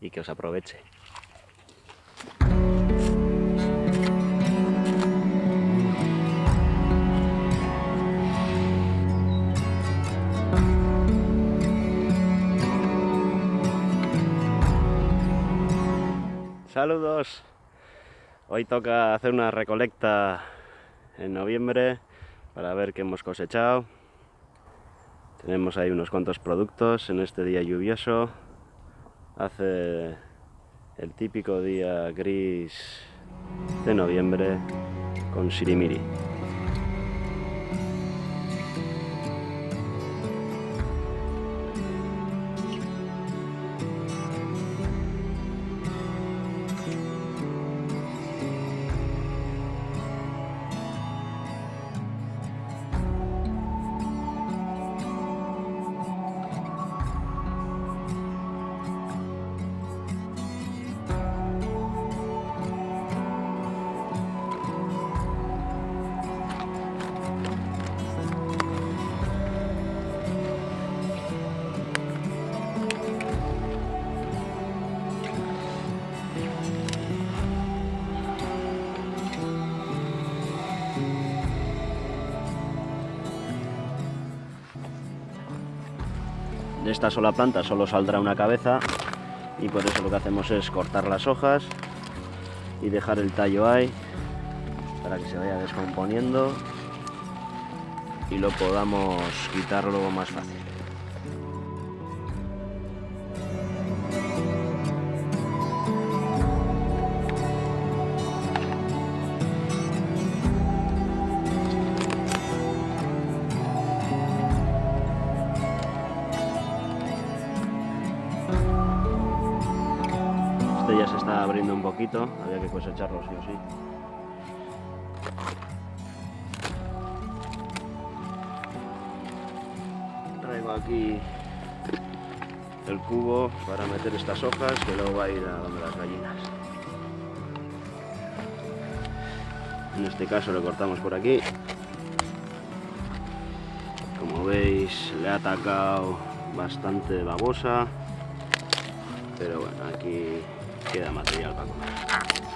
y que os aproveche. Saludos. Hoy toca hacer una recolecta en noviembre para ver qué hemos cosechado. Tenemos ahí unos cuantos productos en este día lluvioso. Hace el típico día gris de noviembre con sirimiri. Esta sola planta solo saldrá una cabeza y por eso lo que hacemos es cortar las hojas y dejar el tallo ahí para que se vaya descomponiendo y lo podamos quitar luego más fácil. Este ya se está abriendo un poquito, había que cosecharlo sí o sí. Traigo aquí el cubo para meter estas hojas que luego va a ir a donde las gallinas. En este caso le cortamos por aquí. Como veis le ha atacado bastante babosa, pero bueno, aquí queda material para comer.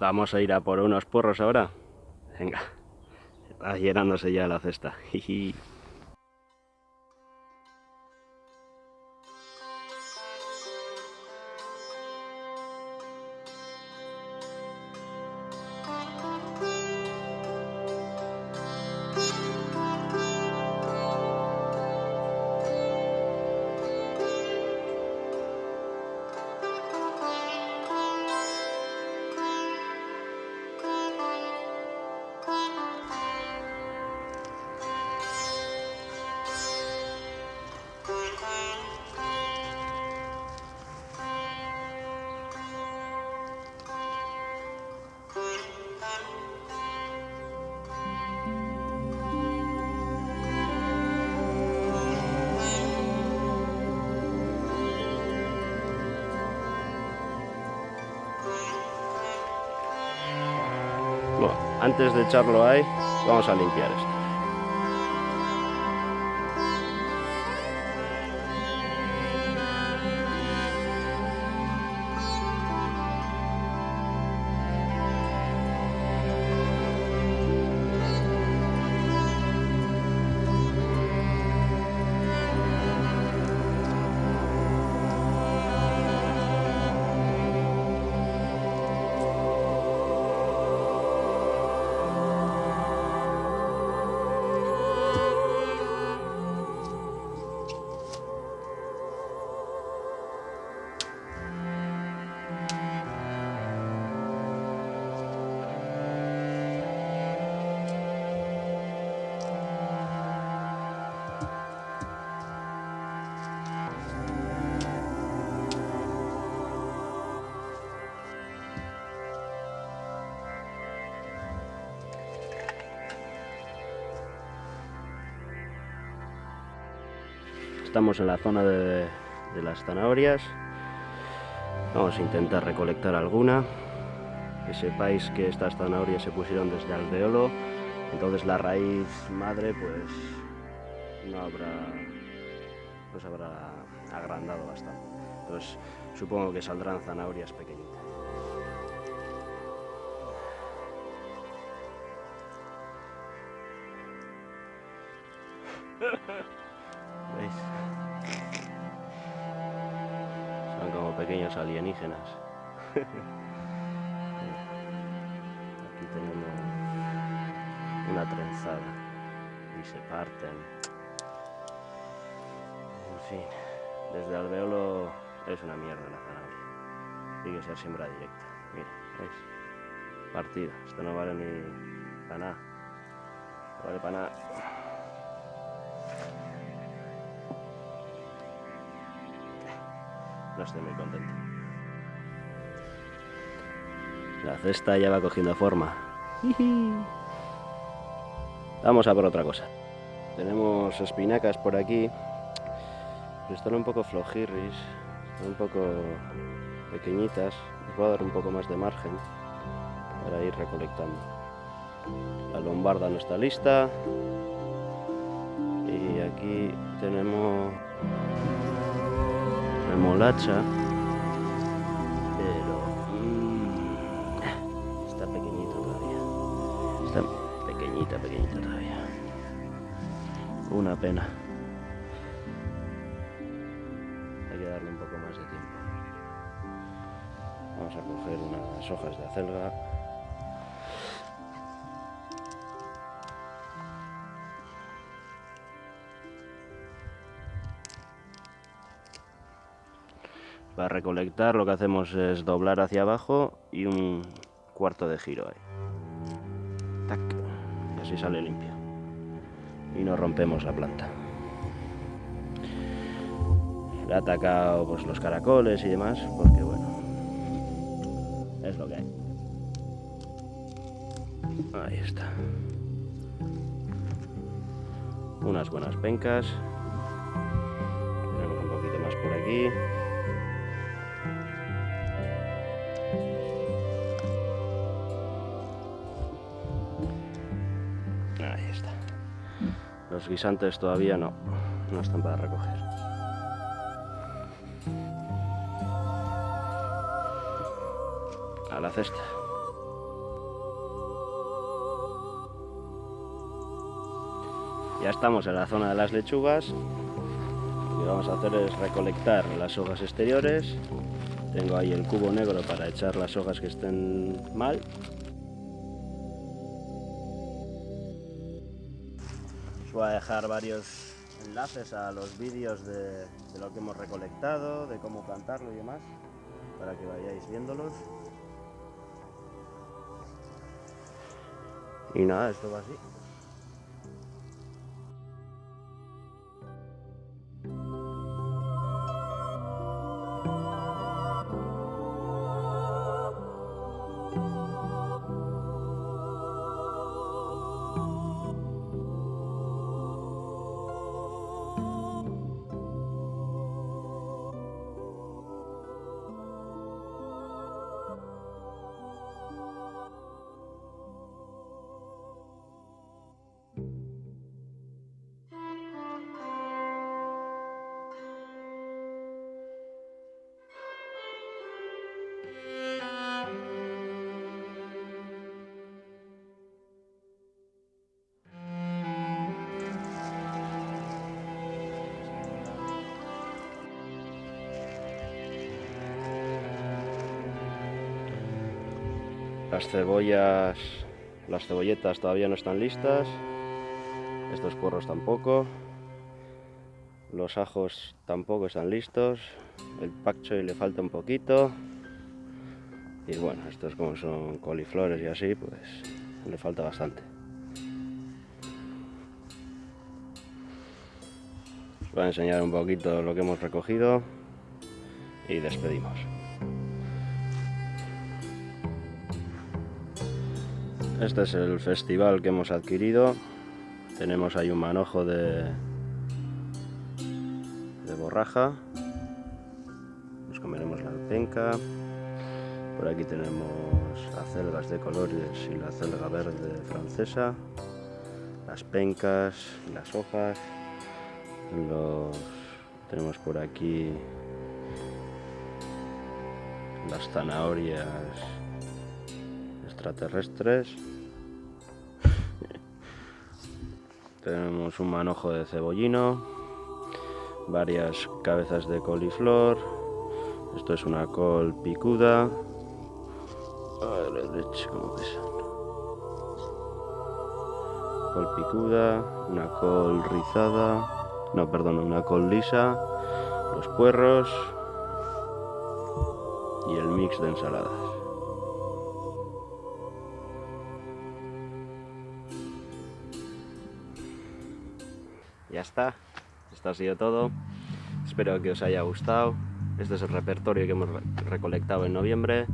Vamos a ir a por unos porros ahora. Venga, está llenándose ya la cesta. Antes de echarlo ahí, vamos a limpiar esto. Estamos en la zona de, las zanahorias. Vamos a intentar recolectar alguna. Que sepáis que estas zanahorias se pusieron desde alveolo, entonces la raíz madre pues no habrá pues habrá agrandado bastante. Entonces supongo que saldrán zanahorias pequeñitas. Alienígenas. Aquí tenemos una trenzada y se parten. En fin, desde alveolo es una mierda la zanahoria. Tiene que ser siembra directa. Mira. Partida. Esto no vale ni para nada. No vale para nada. No estoy muy contento. La cesta ya va cogiendo forma. Vamos a por otra cosa. Tenemos espinacas por aquí. Están un poco flojirris, están un poco pequeñitas. Les voy a dar un poco más de margen para ir recolectando. La lombarda no está lista. Y aquí tenemos remolacha, pero está pequeñito todavía. Está pequeñita, pequeñita todavía. Una pena. Hay que darle un poco más de tiempo. Vamos a coger unas hojas de acelga. Para recolectar lo que hacemos es doblar hacia abajo y un cuarto de giro ahí. Tac. Y así sale limpio. Y no rompemos la planta. Le ha atacado pues, los caracoles y demás, porque bueno, es lo que hay. Ahí está. Unas buenas pencas. Tenemos un poquito más por aquí. Los guisantes todavía no, no están para recoger. A la cesta. Ya estamos en la zona de las lechugas. Lo que vamos a hacer es recolectar las hojas exteriores. Tengo ahí el cubo negro para echar las hojas que estén mal voy a dejar varios enlaces a los vídeos de, lo que hemos recolectado, de cómo plantarlo y demás, para que vayáis viéndolos. Y nada, esto va así. Las cebollas, las cebolletas todavía no están listas. Estos porros tampoco. Los ajos tampoco están listos. El pak choi le falta un poquito. Y bueno, estos como son coliflores y así, pues le falta bastante. Os voy a enseñar un poquito lo que hemos recogido y despedimos. Este es el festival que hemos adquirido. Tenemos ahí un manojo de, borraja. Nos comeremos la penca. Por aquí tenemos acelgas de colores y la acelga verde francesa. Las pencas y las hojas. Los tenemos por aquí las zanahorias extraterrestres. Tenemos un manojo de cebollino, varias cabezas de coliflor. Esto es una col picuda. Col picuda, una col rizada. No, perdón, una col lisa. Los puerros. Y el mix de ensaladas. Ya está. Esto ha sido todo. Espero que os haya gustado. Este es el repertorio que hemos recolectado en noviembre.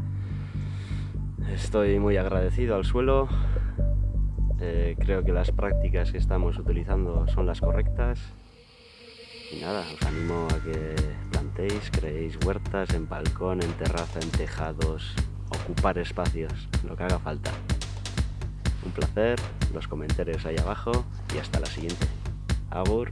Estoy muy agradecido al suelo. Eh, creo que las prácticas que estamos utilizando son las correctas. Y nada, os animo a que plantéis, creéis huertas en balcón, en terraza, en tejados, ocupar espacios, lo que haga falta. Un placer, los comentarios ahí abajo y hasta la siguiente. Abur.